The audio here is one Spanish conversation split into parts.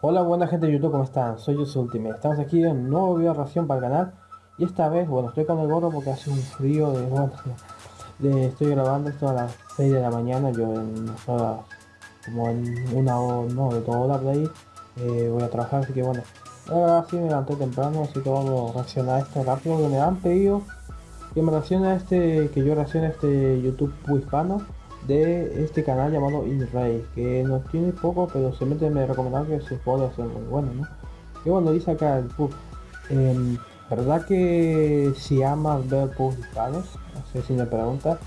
Hola buena gente de YouTube, ¿cómo están? Soy Ultimate. Estamos aquí en un nuevo video de reacción para el canal. Y esta vez, bueno, estoy con el gorro porque hace un frío de... Bueno, estoy grabando esto a las 6 de la mañana. Yo en como en una hora, no, de toda hora de ahí, eh, voy a trabajar. Así que bueno, ahora sí me levanté temprano, así que vamos a reaccionar a esto rápido. Que me han pedido que me reaccione a este, que yo reaccione a este YouTube hispano de este canal llamado InRay, que no tiene poco, pero se mete me recomendar que se puede hacer muy bueno, ¿no? Y bueno, dice acá el pub, em, ¿verdad que si amas ver? No sé si me pregunta.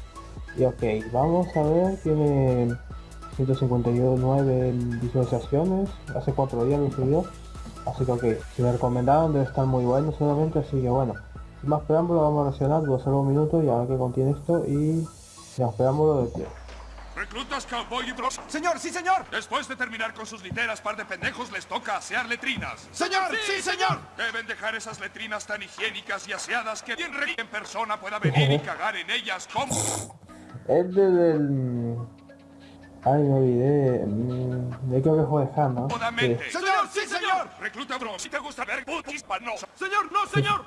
Y ok, vamos a ver, tiene 159 visualizaciones, hace 4 días lo subió. Así que ok, si me recomendaron debe estar muy bueno solamente, así que bueno. Más preámbulo vamos a reaccionar, voy a hacer un minuto y a ver qué contiene esto y sin más preámbulo de pie. Reclutas Cowboy y Bros. Señor, sí, señor. Después de terminar con sus literas, par de pendejos, les toca asear letrinas. Señor, sí, señor. Deben dejar esas letrinas tan higiénicas y aseadas que quien en persona pueda venir y cagar en ellas como... Es del... Ay, me olvidé. De creo que fue. Sí. Señor, sí, señor. Recluta Bros. Si te gusta ver putis panosos. Señor, no, señor.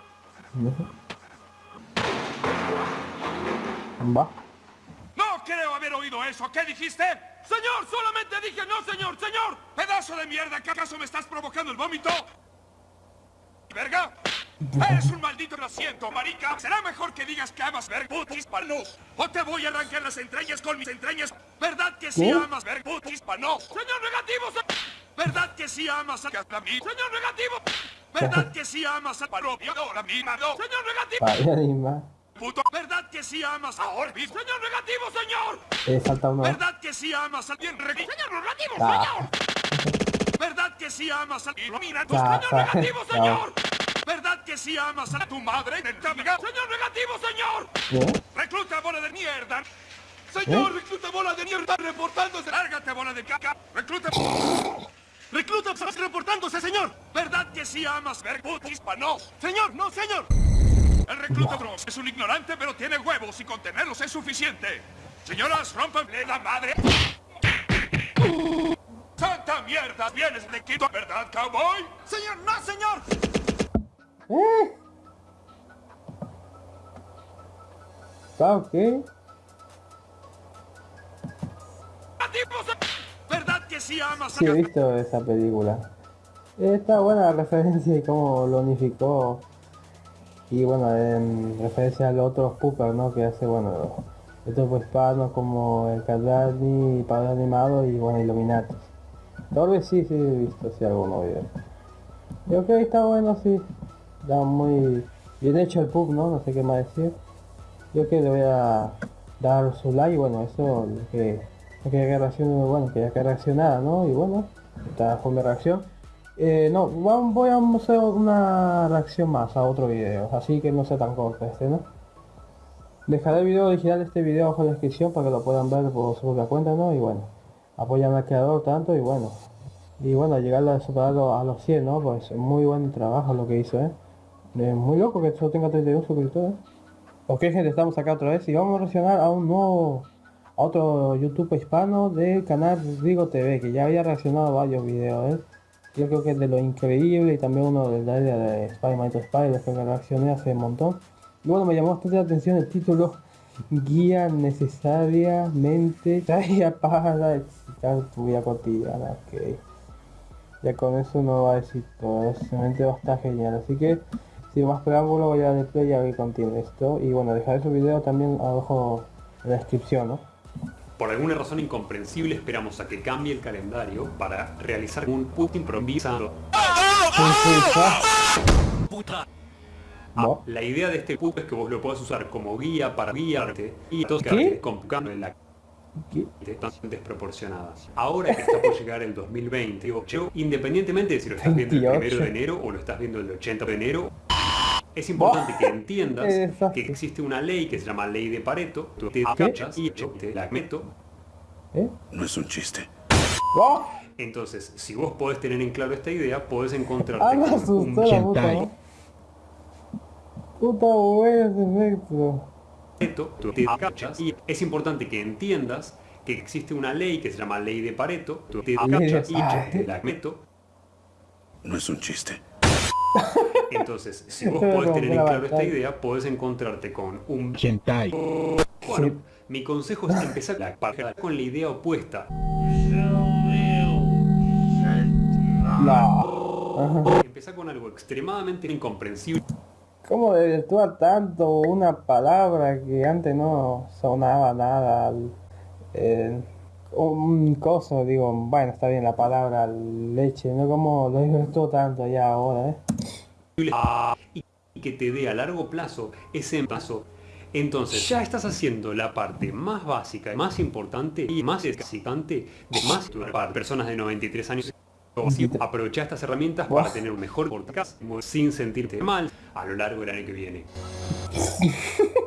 Va creo haber oído eso. ¿Qué dijiste? Señor, solamente dije no, señor, señor. Pedazo de mierda, ¿qué acaso me estás provocando el vómito? ¿Verga? Eres un maldito asiento, marica. Será mejor que digas que amas ver putis panos. O te voy a arrancar las entrañas con mis entrañas. ¿Verdad que sí amas ver putis panos? Señor negativo, ¿verdad que sí amas a mí? Señor negativo. ¿Verdad que sí amas a propio a mí, Señor negativo puto. ¿Verdad que sí amas a Orbi? Señor negativo, señor. Eh, uno. ¿Verdad que sí amas al bien Señor negativo, ah. señor. ¿Verdad que sí amas al Mira, señor negativo, señor. ¿Verdad que sí amas a tu madre? Señor negativo, señor. ¿Qué? Recluta bola de mierda. Señor, ¿Eh? recluta bola de mierda reportándose. Lárgate, bola de caca. Recluta... Recluta reportándose, señor. ¿Verdad que sí amas ver putis panos? Señor, no, señor. El recluta Bros es un ignorante, pero tiene huevos y contenerlos es suficiente. Señoras, rompanle la madre. ¡Santa mierda! ¡Vienes de Quito, verdad, cowboy? ¡Señor, no, señor! ¿Eh? ¿Está qué? ¿Verdad que sí amas Sí, he visto esa película. Está buena la referencia y cómo lo unificó y bueno, en referencia a los otros ¿no? Que hace, bueno, estos hispanos como el Cardani, Padre Animado y bueno, Illuminati. Tal sí, sí he visto sí, algunos videos. Y ok, está bueno, sí. Está muy bien hecho el pub, ¿no? No sé qué más decir. Yo que le voy a dar su like, bueno, eso que, que bueno, que ya que reaccionara, ¿no? Y bueno, esta fue mi reacción. Eh, no, voy a hacer una reacción más a otro video, así que no sea tan corto este, ¿no? Dejaré el video original de este video abajo en la descripción para que lo puedan ver por su propia cuenta, ¿no? Y bueno, apoyan al creador tanto y bueno. Y bueno, llegar a superarlo a los 100, ¿no? Pues muy buen trabajo lo que hizo, ¿eh? Es muy loco que solo tenga 31 suscriptores. Ok gente, estamos acá otra vez y vamos a reaccionar a un nuevo... A otro YouTube hispano del canal Rigo TV, que ya había reaccionado a varios videos, ¿eh? Yo creo que es de lo increíble y también uno del área de Spider-Man to Spider que reaccioné hace un montón. Y bueno, me llamó bastante la atención el título Guía necesariamente para excitar tu vida cotidiana. Que ya con eso no va a decir todo, simplemente va a estar genial. Así que sin más preámbulo voy a darle play a ver contiene esto. Y bueno, dejaré su video también abajo en la descripción, ¿no? Por alguna razón incomprensible esperamos a que cambie el calendario para realizar un put improvisado. Ah, la idea de este put es que vos lo puedas usar como guía para guiarte y tocar con en la desproporcionadas. Ahora que está por llegar el 2028, independientemente de si lo estás viendo el 1 de enero o lo estás viendo el 80 de enero, es importante que entiendas que existe una ley que se llama ley de Pareto, tú te cachas y yo te la meto. ¿Eh? No es un chiste. ¡Oh! Entonces, si vos podés tener en claro esta idea, podés encontrarte ah, con un puta, puta buena efecto. Tú te cachas y es importante que entiendas que existe una ley que se llama ley de Pareto, tú te cachas y yo te la meto No es un chiste. Entonces, si vos podés tener en claro esta idea, podés encontrarte con un... Hentai. Bueno, mi consejo es empezar la con la idea opuesta. No. Empezar con algo extremadamente incomprensible. ¿Cómo desvirtuar tanto una palabra que antes no sonaba nada? Eh, un coso, digo, bueno, está bien la palabra leche, ¿no? Como lo desvirtuó tanto ya ahora, ¿eh? Y que te dé a largo plazo ese paso. Entonces ya estás haciendo la parte más básica, más importante y más excitante de más personas de 93 años. Aprovecha estas herramientas para tener un mejor podcast sin sentirte mal a lo largo del año que viene.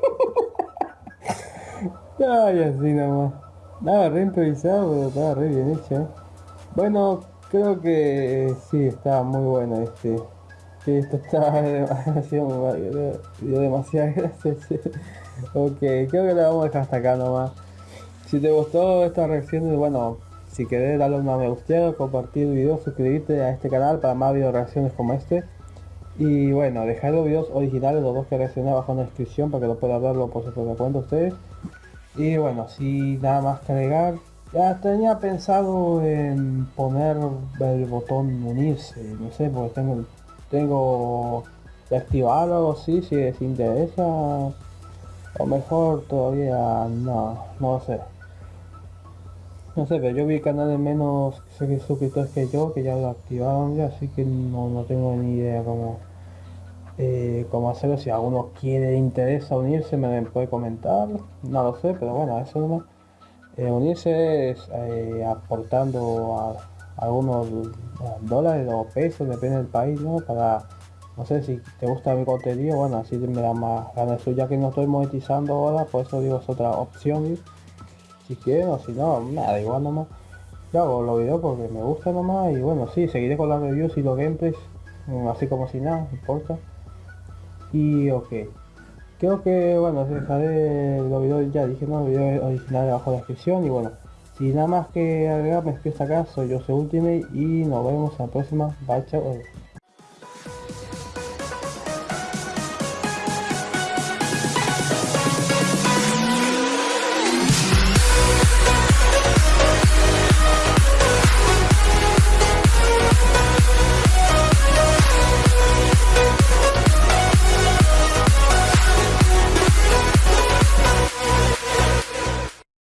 Ay, así nomás. Nada, re improvisado, pero estaba re bien hecho. ¿eh? Bueno, creo que sí, está muy bueno este. Sí, esto está demasiado, gracias. ok, creo que lo vamos a dejar hasta acá nomás. Si te gustó esta reacción, bueno, si querés darle una me gusta, compartir el video, suscribirte a este canal para más video reacciones como este. Y bueno, dejar los videos originales, los dos que reaccioné abajo en la descripción para que lo puedan verlo por su propia cuenta ustedes. Y bueno, sin nada más que agregar, ya tenía pensado en poner el botón unirse, no sé, porque tengo, tengo que activarlo o si les interesa. O mejor todavía no, no sé. No sé, pero yo vi canales menos suscriptores que yo, que ya lo activaron ya, así que no, no tengo ni idea cómo, eh, cómo hacerlo. Si alguno quiere, interesa unirse, me puede comentar. No lo sé, pero bueno, eso no eh, unirse es eh, aportando a, algunos dólares o pesos, depende del país, ¿no? Para, no sé, si te gusta mi contenido, bueno, así me da más ganas. Ya que no estoy monetizando ahora, por eso digo es otra opción si quieren o si no, nada, igual nomás. Yo hago los videos porque me gusta nomás y bueno, sí, seguiré con las reviews y los gameplays, mm, así como si nada, importa. Y ok. Creo que, bueno, dejaré los videos, ya dije, no, los videos originales abajo en la descripción y bueno. Si nada más que agregar, me despido acá, soy soy Ultimate y nos vemos en la próxima. Bye, chao.